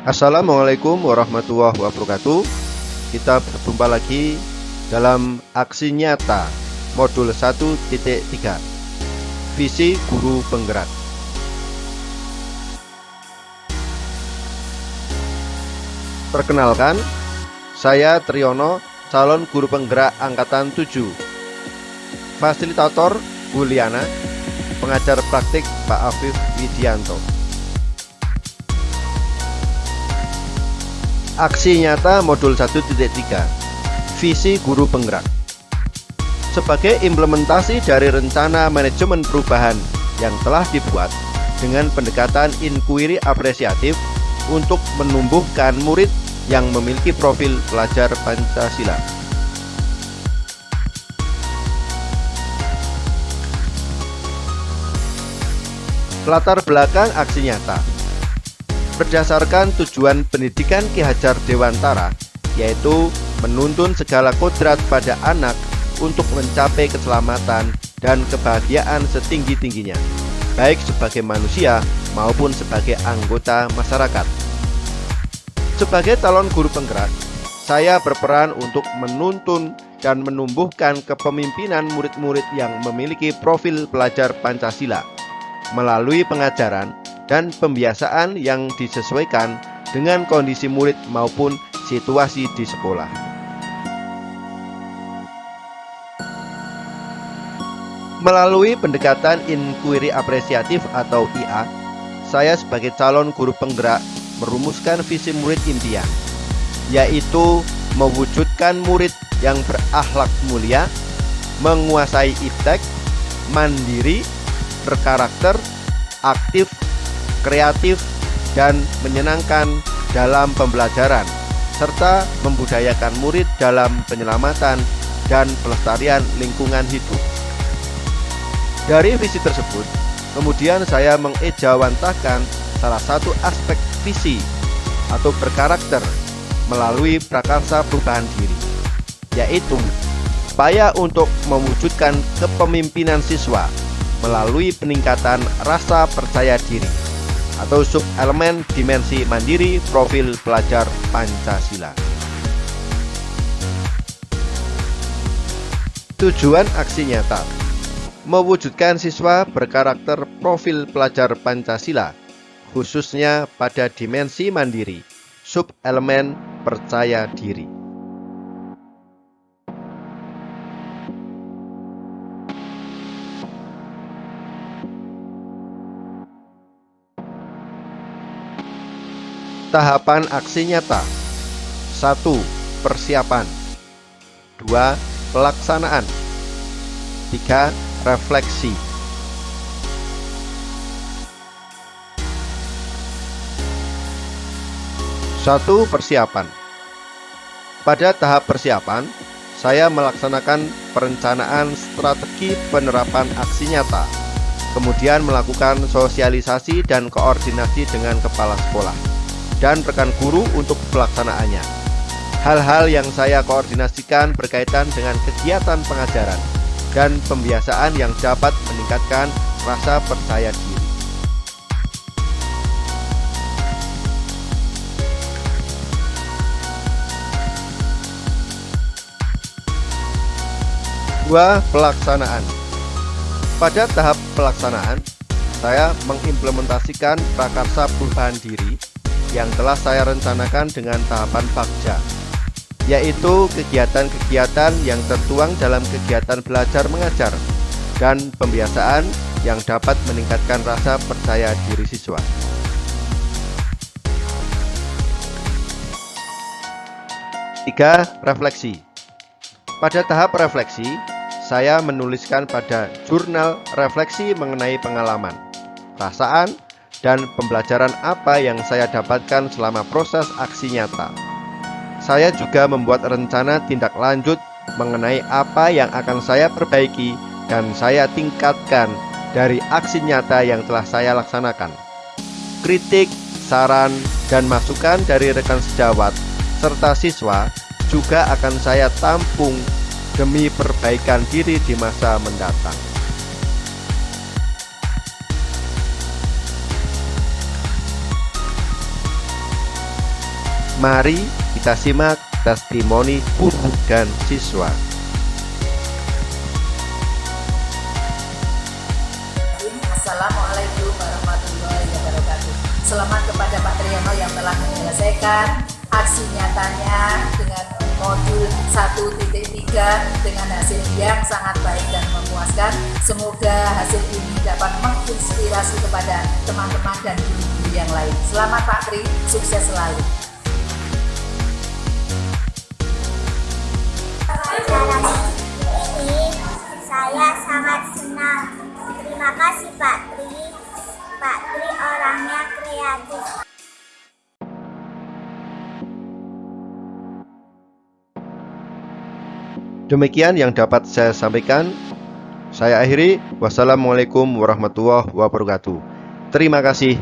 Assalamualaikum warahmatullahi wabarakatuh. Kita berjumpa lagi dalam aksi nyata modul 1.3 Visi Guru Penggerak. Perkenalkan, saya Triyono, calon guru penggerak Angkatan 7 Fasilitator Buliana, pengajar praktik Pak Afif Widianto Aksi nyata modul 1.3 Visi guru penggerak. Sebagai implementasi dari rencana manajemen perubahan yang telah dibuat dengan pendekatan inquiry apresiatif untuk menumbuhkan murid yang memiliki profil pelajar Pancasila. Latar belakang aksi nyata berdasarkan tujuan pendidikan Ki Hajar Dewantara yaitu menuntun segala kodrat pada anak untuk mencapai keselamatan dan kebahagiaan setinggi-tingginya baik sebagai manusia maupun sebagai anggota masyarakat. Sebagai calon guru penggerak saya berperan untuk menuntun dan menumbuhkan kepemimpinan murid-murid yang memiliki profil pelajar Pancasila melalui pengajaran dan pembiasaan yang disesuaikan dengan kondisi murid maupun situasi di sekolah. Melalui pendekatan inquiry apresiatif atau IA, saya sebagai calon guru penggerak merumuskan visi murid impian, yaitu mewujudkan murid yang berakhlak mulia, menguasai iptek, mandiri, berkarakter, aktif, kreatif, dan menyenangkan dalam pembelajaran, serta membudayakan murid dalam penyelamatan dan pelestarian lingkungan hidup. Dari visi tersebut, kemudian saya mengejawantahkan salah satu aspek visi atau berkarakter melalui prakarsa perubahan diri, yaitu upaya untuk mewujudkan kepemimpinan siswa melalui peningkatan rasa percaya diri atau sub elemen dimensi mandiri profil pelajar Pancasila. Tujuan aksi nyata Mewujudkan siswa berkarakter profil pelajar Pancasila Khususnya pada dimensi mandiri Sub elemen percaya diri Tahapan aksi nyata 1. Persiapan 2. Pelaksanaan 3. Refleksi 1. Persiapan Pada tahap persiapan, saya melaksanakan perencanaan strategi penerapan aksi nyata, kemudian melakukan sosialisasi dan koordinasi dengan kepala sekolah dan rekan guru untuk pelaksanaannya. Hal-hal yang saya koordinasikan berkaitan dengan kegiatan pengajaran dan pembiasaan yang dapat meningkatkan rasa percaya diri. Dua, pelaksanaan. Pada tahap pelaksanaan, saya mengimplementasikan prakarsa perubahan diri yang telah saya rencanakan dengan tahapan Pakja yaitu kegiatan-kegiatan yang tertuang dalam kegiatan belajar mengajar dan pembiasaan yang dapat meningkatkan rasa percaya diri siswa. Tiga, refleksi. Pada tahap refleksi, saya menuliskan pada jurnal refleksi mengenai pengalaman, perasaan, dan pembelajaran apa yang saya dapatkan selama proses aksi nyata. Saya juga membuat rencana tindak lanjut mengenai apa yang akan saya perbaiki dan saya tingkatkan dari aksi nyata yang telah saya laksanakan. Kritik, saran, dan masukan dari rekan sejawat serta siswa juga akan saya tampung demi perbaikan diri di masa mendatang. Mari kita simak testimoni guru dan siswa. Assalamualaikum warahmatullahi wabarakatuh. Selamat kepada Pak Triyono yang telah menyelesaikan aksi nyatanya dengan modul 1.3 dengan hasil yang sangat baik dan memuaskan. Semoga hasil ini dapat menginspirasi kepada teman-teman dan guru-guru yang lain. Selamat Pak Tri, sukses selalu. Saya sangat senang. Terima kasih Pak Tri. Pak Tri orangnya kreatif. Demikian yang dapat saya sampaikan. Saya akhiri. Wassalamualaikum warahmatullahi wabarakatuh. Terima kasih.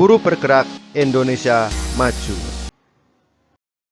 Guru bergerak Indonesia maju.